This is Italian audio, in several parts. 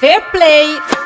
Fair Play.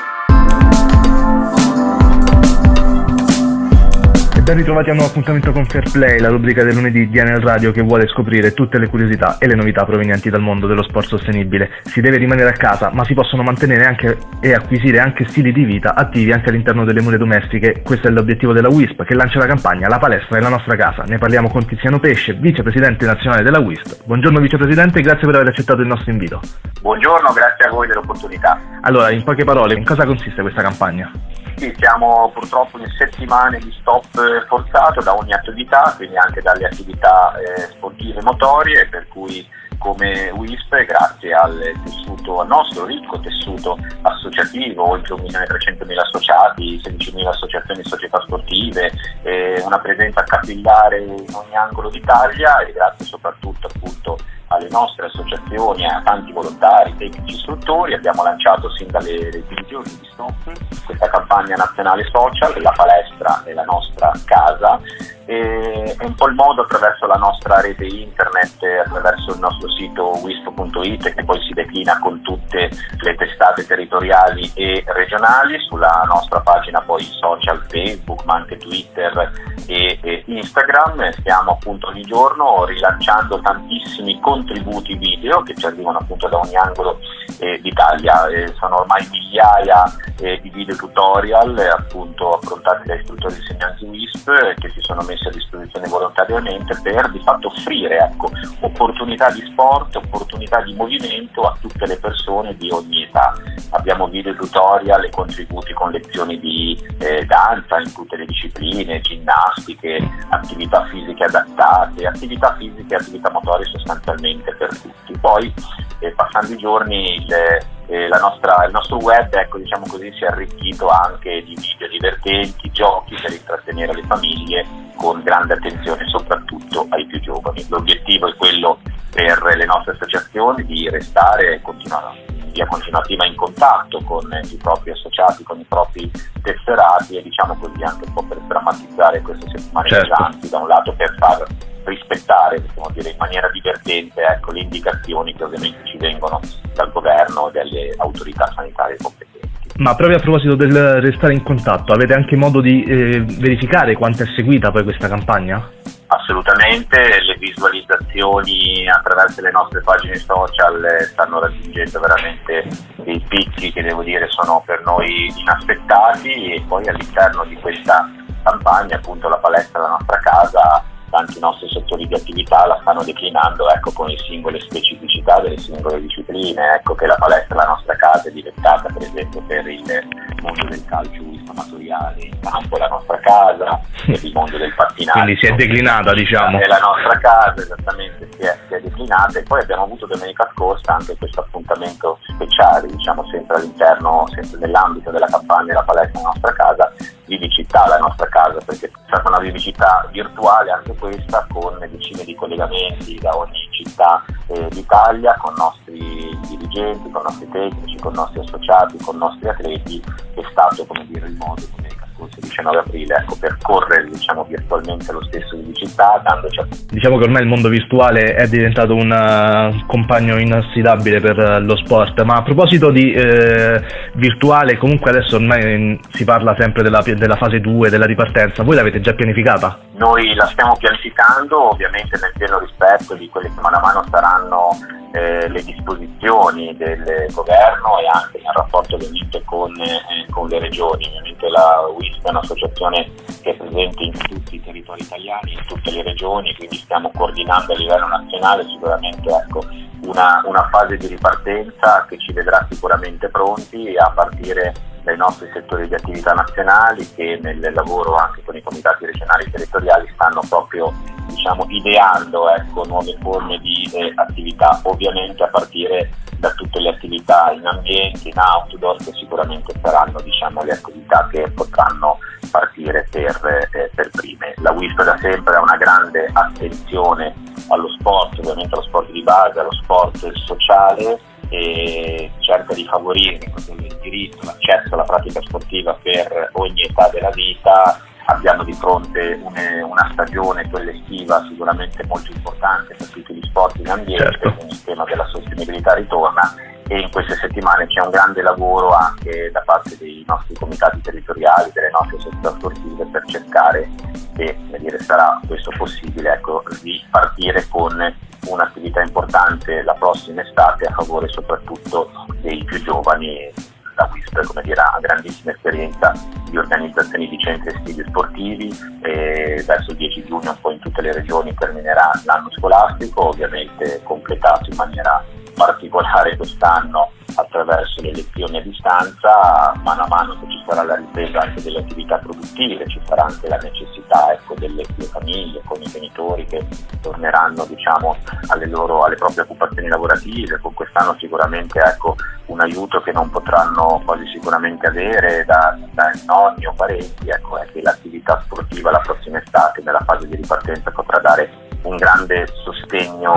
Ben ritrovati a un nuovo appuntamento con Fair Play, la rubrica del lunedì di Anel Radio che vuole scoprire tutte le curiosità e le novità provenienti dal mondo dello sport sostenibile. Si deve rimanere a casa, ma si possono mantenere anche e acquisire anche stili di vita attivi anche all'interno delle mura domestiche. Questo è l'obiettivo della WISP che lancia la campagna La palestra è la nostra casa. Ne parliamo con Tiziano Pesce, vicepresidente nazionale della WISP. Buongiorno vicepresidente, grazie per aver accettato il nostro invito. Buongiorno, grazie a voi dell'opportunità. Allora, in poche parole, in cosa consiste questa campagna? Sì, siamo purtroppo in settimane di stop eh, forzato da ogni attività, quindi anche dalle attività eh, sportive motorie, per cui come WISP, grazie al tessuto, al nostro ricco tessuto associativo, oltre 1.300.000 associati, 16.000 associazioni e società sportive, eh, una presenza capillare in ogni angolo d'Italia e grazie soprattutto appunto alle nostre associazioni, a tanti volontari, tecnici, istruttori, abbiamo lanciato sin dalle giorni di Stop questa campagna nazionale social, la palestra è la nostra casa e è un po' il modo attraverso la nostra rete internet, attraverso il nostro sito wisp.it che poi si declina con tutte le testate territoriali e regionali, sulla nostra pagina poi social Facebook ma anche Twitter e, e Instagram, stiamo appunto ogni giorno rilanciando tantissimi contributi video che ci arrivano appunto da ogni angolo eh, d'Italia, eh, sono ormai migliaia eh, di video tutorial appunto affrontati da istruttori insegnanti WISP che si sono messi a disposizione volontariamente per di fatto offrire ecco, opportunità di sport, opportunità di movimento a tutte le persone di ogni età. Abbiamo video tutorial e contributi con lezioni di eh, danza in tutte le discipline, ginnastiche, attività fisiche adattate, attività fisiche e attività motorie sostanzialmente per tutti. Poi eh, passando i giorni il, eh, nostra, il nostro web ecco, diciamo così, si è arricchito anche di video divertenti, giochi per intrattenere le famiglie con grande attenzione soprattutto ai più giovani. L'obiettivo è quello per le nostre associazioni di restare continuare via continuativa in contatto con i propri associati, con i propri tesserati e diciamo così anche un po' per drammatizzare queste settimane certo. pesanti, da un lato per far rispettare, dire in maniera divertente, ecco, le indicazioni che ovviamente ci vengono dal governo e dalle autorità sanitarie competenti. Ma proprio a proposito del restare in contatto, avete anche modo di eh, verificare quanto è seguita poi questa campagna? Assolutamente, le visualizzazioni attraverso le nostre pagine social eh, stanno raggiungendo veramente dei picchi che devo dire sono per noi inaspettati e poi all'interno di questa campagna appunto la palestra la nostra casa tanti nostri settori di attività la stanno declinando ecco, con le singole specificità delle singole discipline. Ecco che la palestra la nostra casa è diventata per esempio per il mondo del calcio amatoriale in campo la nostra casa, per il mondo del pattinaggio. Quindi si è declinata diciamo. È la nostra casa, esattamente si è, si è declinata e poi abbiamo avuto domenica scorsa anche questo appuntamento speciale, diciamo sempre all'interno, sempre nell'ambito della campagna La palestra la nostra casa, vivicità la nostra casa, perché è stata una vivicità virtuale anche questa con decine di collegamenti da ogni città eh, d'Italia con nostri dirigenti, con nostri tecnici, con nostri associati, con nostri atleti, è stato come dire il modo come scorso 19 aprile, ecco, percorrere diciamo, virtualmente lo stesso di città, dandoci a... Diciamo che ormai il mondo virtuale è diventato un uh, compagno inaffidabile per uh, lo sport, ma a proposito di eh, virtuale, comunque adesso ormai si parla sempre della, della fase 2, della ripartenza, voi l'avete già pianificata? Noi la stiamo pianificando ovviamente nel pieno rispetto di quelle che mano a mano saranno eh, le disposizioni del governo e anche nel rapporto ovviamente con, eh, con le regioni. Ovviamente la WISP è un'associazione che è presente in tutti i territori italiani, in tutte le regioni, quindi stiamo coordinando a livello nazionale sicuramente ecco, una, una fase di ripartenza che ci vedrà sicuramente pronti a partire dai nostri settori di attività nazionali che nel lavoro anche con i comitati regionali e territoriali stanno proprio diciamo, ideando ecco, nuove forme di eh, attività, ovviamente a partire da tutte le attività in ambiente, in outdoor, che sicuramente saranno diciamo, le attività che potranno partire per, eh, per prime. La WISP da sempre ha una grande attenzione allo sport, ovviamente allo sport di base, allo sport sociale e cerca di favorire il diritto, l'accesso alla pratica sportiva per ogni età della vita. Abbiamo di fronte une, una stagione, quella estiva, sicuramente molto importante per tutti gli sport in ambiente, certo. quindi il tema della sostenibilità ritorna e in queste settimane c'è un grande lavoro anche da parte dei nostri comitati territoriali, delle nostre società sportive per cercare e dire, sarà questo possibile ecco, di partire con un'attività importante la prossima estate a favore soprattutto dei più giovani la WISP come dire, ha grandissima esperienza di organizzazioni di centri estivi sportivi e verso il 10 giugno un po' in tutte le regioni terminerà l'anno scolastico, ovviamente completato in maniera particolare quest'anno attraverso le lezioni a distanza, mano a mano che ci sarà la ripresa anche delle attività produttive, ci sarà anche la necessità ecco, delle, delle, famiglie con i genitori che torneranno diciamo, alle, loro, alle proprie occupazioni lavorative, con quest'anno sicuramente ecco, un aiuto che non potranno quasi sicuramente avere da, da nonni o parenti, ecco, è che l'attività sportiva la prossima estate nella fase di ripartenza potrà dare un grande sostegno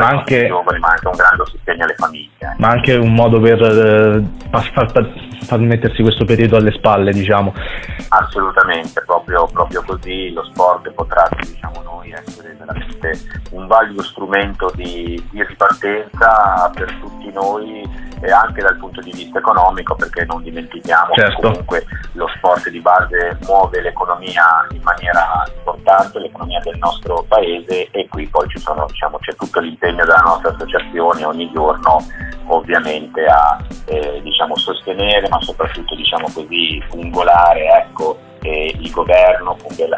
ma anche, giovani, ma anche un grande sostegno alle famiglie. Ma anche un modo per eh, far, far, mettersi questo periodo alle spalle, diciamo. Assolutamente, proprio, proprio così lo sport potrà, diciamo noi, essere veramente un valido strumento di, di ripartenza per tutti noi e anche dal punto di vista economico perché non dimentichiamo certo. che comunque lo sport di base muove l'economia in maniera importante, l'economia del nostro paese e qui poi sono, diciamo, c'è tutto l'impegno della nostra associazione ogni giorno ovviamente a eh, diciamo, sostenere ma soprattutto diciamo così, fungolare ecco, eh, il governo,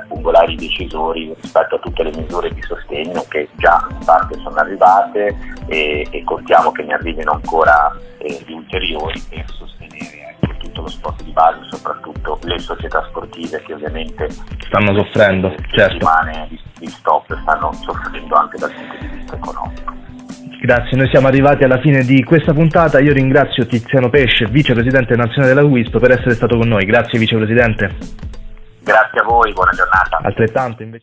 fungolare i decisori rispetto a tutte le misure di sostegno che già in parte sono arrivate e, e contiamo che ne arrivino ancora eh, di ulteriori per sostenere ecco, tutto lo sport di base, soprattutto le società sportive che ovviamente stanno soffrendo, certo. settimane di, di stop stanno soffrendo anche dal punto di vista economico. Grazie, noi siamo arrivati alla fine di questa puntata. Io ringrazio Tiziano Pesce, vicepresidente nazionale della WISP, per essere stato con noi. Grazie vicepresidente. Grazie a voi, buona giornata. Altrettanto invece.